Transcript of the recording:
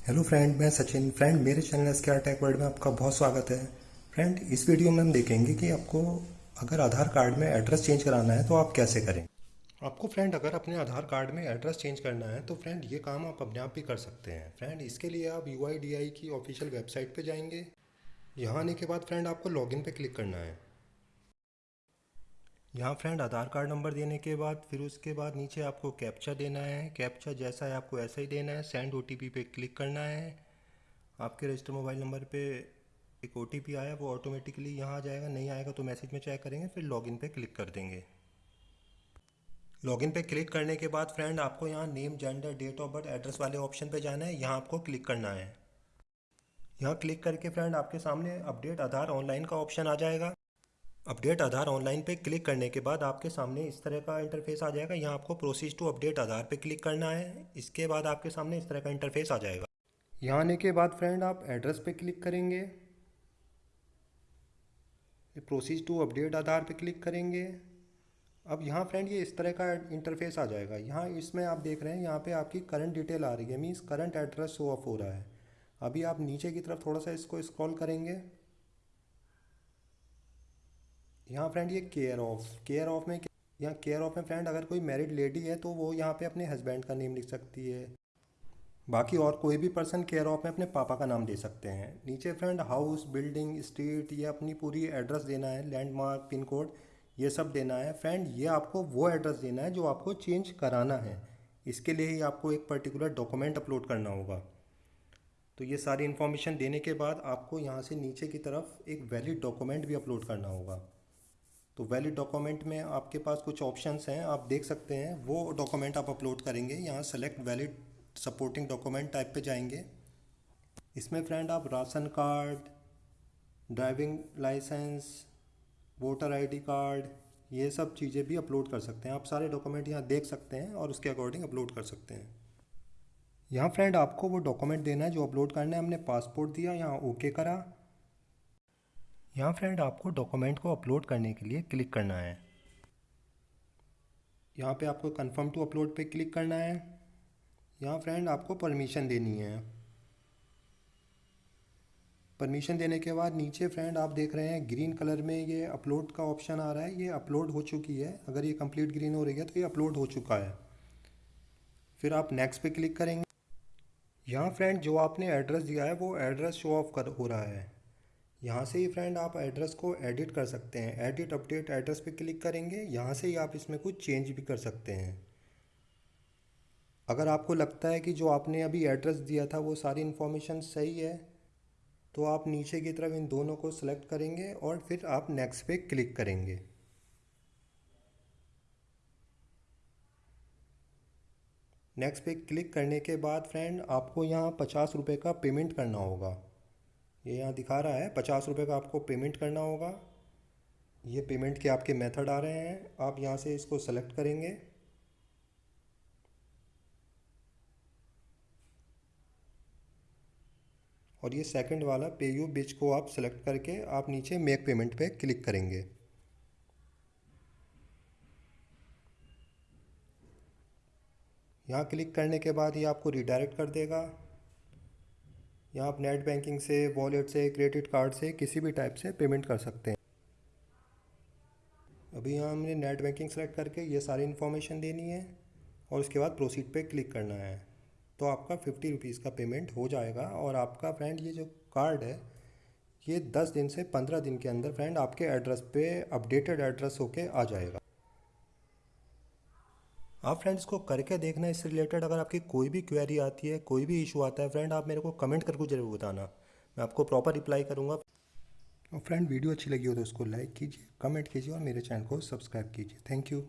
Hello friend मैं Sachin. Friend मेरे channel S K Tech World में आपका बहुत स्वागत है। फ्रेंड इस वीडियो में हम देखेंगे कि आपको अगर आधार कार्ड में एड्रेस चेंज कराना है तो आप कैसे करें? आपको फ्रेंड अगर अपने आधार कार्ड में एड्रेस चेंज करना है तो फ्रेंड ये काम आप अपने आप भी कर सकते हैं। फ्रेंड इसके लिए आप यू की ऑफिशियल वेबसाइट पर जाएँगे। यहाँ आने के बाद फ्रेंड आपको लॉगिन पे क्लिक करना है। यहाँ फ्रेंड आधार कार्ड नंबर देने के बाद, फिर उसके बाद नीचे आपको कैप्चा देना है। कैप्चा जैसा है आपको ऐसा ही देना है। सेंड ओटीपी पे क्लिक करना है। आपके रजिस्टर मोबाइल नंबर पे एक ओटीपी आया, वो ऑटोमेटिकली यहाँ आ जाएगा। नहीं आएगा तो मैसेज में चेक करेंगे, फिर लॉगिन पे क्लिक कर देंगे। लॉगिन पे क्लिक करने के बाद फ्रेंड आपको यहाँ name gender date of birth address वाले ऑप्शन पे जाना है। यहाँ आपको क्लिक करना है। यहाँ क्लिक करके फ्रेंड आपके सामने अपडेट आधार ऑनलाइन का ऑप्शन आ जाएगा। अपडेट आधार ऑनलाइन पे क्लिक करने के बाद आपके सामने इस तरह का इंटरफेस आ जाएगा। यहाँ आपको प्रोसीज टू अपडेट आधार पे क्लिक करना है। इसके बाद आपके सामने इस तरह का इंटरफेस आ जाएगा। यहाँ आने के बाद फ्रेंड आप एड्रेस पे क्लिक करेंगे। प्रोसीज टू अपडेट आधार पे क्लिक करेंगे। अब यहाँ फ्रेंड ये इस तरह का इंटरफेस आ जाएगा। यहाँ इसमें आप देख रहे हैं, यहाँ पे आपकी करंट डिटेल आ रही है। Means current address show off हो रहा है। अभी आप नीचे की तरफ़ थोड़ा सा इसको स्क्रॉल करेंगे। यहाँ फ्रेंड ये केयर ऑफ़ केयर ऑफ़ में यहाँ केयर ऑफ़ में फ्रेंड अगर कोई मैरिड लेडी है तो वो यहाँ पे अपने हस्बैंड का नेम लिख सकती है। बाकी और कोई भी पर्सन केयर ऑफ़ में अपने पापा का नाम दे सकते हैं। नीचे फ्रेंड हाउस बिल्डिंग स्ट्रीट ये अपनी पूरी एड्रेस देना है लैंडमार्क पिन कोड ये सब देना है। फ्रेंड ये आपको वो एड्रेस देना है जो आपको चेंज कराना है। इसके लिए ही आपको एक पर्टिकुलर डॉक्यूमेंट अपलोड करना होगा। तो ये सारी इन्फॉर्मेशन देने के बाद आपको यहाँ से नीचे की तरफ़ एक वैलिड डॉक्यूमेंट भी अपलोड करना होगा। तो वैलिड डॉक्यूमेंट में आपके पास कुछ ऑप्शंस हैं, आप देख सकते हैं। वो डॉक्यूमेंट आप अपलोड करेंगे। यहाँ select valid supporting document type पे जाएँगे। इसमें फ्रेंड आप ration card driving licence voter ID card ये सब चीज़ें भी अपलोड कर सकते हैं। आप सारे डॉक्यूमेंट यहाँ देख सकते हैं और उसके अकॉर्डिंग अपलोड कर सकते हैं। यहाँ फ्रेंड आपको वो डॉक्यूमेंट देना है जो अपलोड करना है। हमने पासपोर्ट दिया, यहाँ ओके करा। यहाँ फ्रेंड आपको डॉक्यूमेंट को अपलोड करने के लिए क्लिक करना है। यहाँ पे आपको कंफर्म टू अपलोड पे क्लिक करना है। यहाँ फ्रेंड आपको परमिशन देनी है। परमिशन देने के बाद नीचे फ्रेंड आप देख रहे हैं ग्रीन कलर में ये अपलोड का ऑप्शन आ रहा है। ये अपलोड हो चुकी है। अगर ये कंप्लीट ग्रीन हो रही है तो ये अपलोड हो चुका है। फिर आप नेक्स्ट पे क्लिक करेंगे। यहाँ फ्रेंड जो आपने एड्रेस दिया है, वो एड्रेस शो ऑफ़ कर हो रहा है। यहाँ से ही फ्रेंड आप एड्रेस को एडिट कर सकते हैं। एडिट अपडेट एड्रेस पे क्लिक करेंगे, यहाँ से ही आप इसमें कुछ चेंज भी कर सकते हैं। अगर आपको लगता है कि जो आपने अभी एड्रेस दिया था वो सारी इन्फॉर्मेशन सही है तो आप नीचे की तरफ़ इन दोनों को सिलेक्ट करेंगे और फिर आप नेक्स्ट पे क्लिक करेंगे। नेक्स्ट पे क्लिक करने के बाद फ्रेंड आपको यहाँ पचास रुपये का पेमेंट करना होगा। ये यहाँ दिखा रहा है, पचास रुपये का आपको पेमेंट करना होगा। ये पेमेंट के आपके मेथड आ रहे हैं। आप यहाँ से इसको सेलेक्ट करेंगे। और ये सेकंड वाला पे यू बिच को आप सेलेक्ट करके आप नीचे मेक पेमेंट पे क्लिक करेंगे। यहाँ क्लिक करने के बाद ये आपको रिडायरेक्ट कर देगा। या आप नेट बैंकिंग से, वॉलेट से, क्रेडिट कार्ड से किसी भी टाइप से पेमेंट कर सकते हैं। अभी यहाँ हमने नेट बैंकिंग सेलेक्ट करके ये सारी इन्फॉर्मेशन देनी है और उसके बाद प्रोसीड पे क्लिक करना है। तो आपका फिफ्टी रुपीज़ का पेमेंट हो जाएगा और आपका फ्रेंड, ये जो कार्ड है, ये दस दिन से पंद्रह दिन के अंदर फ्रेंड आपके एड्रेस पे, अपडेटेड एड्रेस होके आ जाएगा। आप फ्रेंड्स को करके देखना इससे रिलेटेड अगर आपकी कोई भी क्वेरी आती है, कोई भी इशू आता है फ्रेंड आप मेरे को कमेंट करके ज़रूर बताना। मैं आपको प्रॉपर रिप्लाई करूँगा। और फ्रेंड वीडियो अच्छी लगी हो तो उसको लाइक कीजिए कमेंट कीजिए और मेरे चैनल को सब्सक्राइब कीजिए। Thank you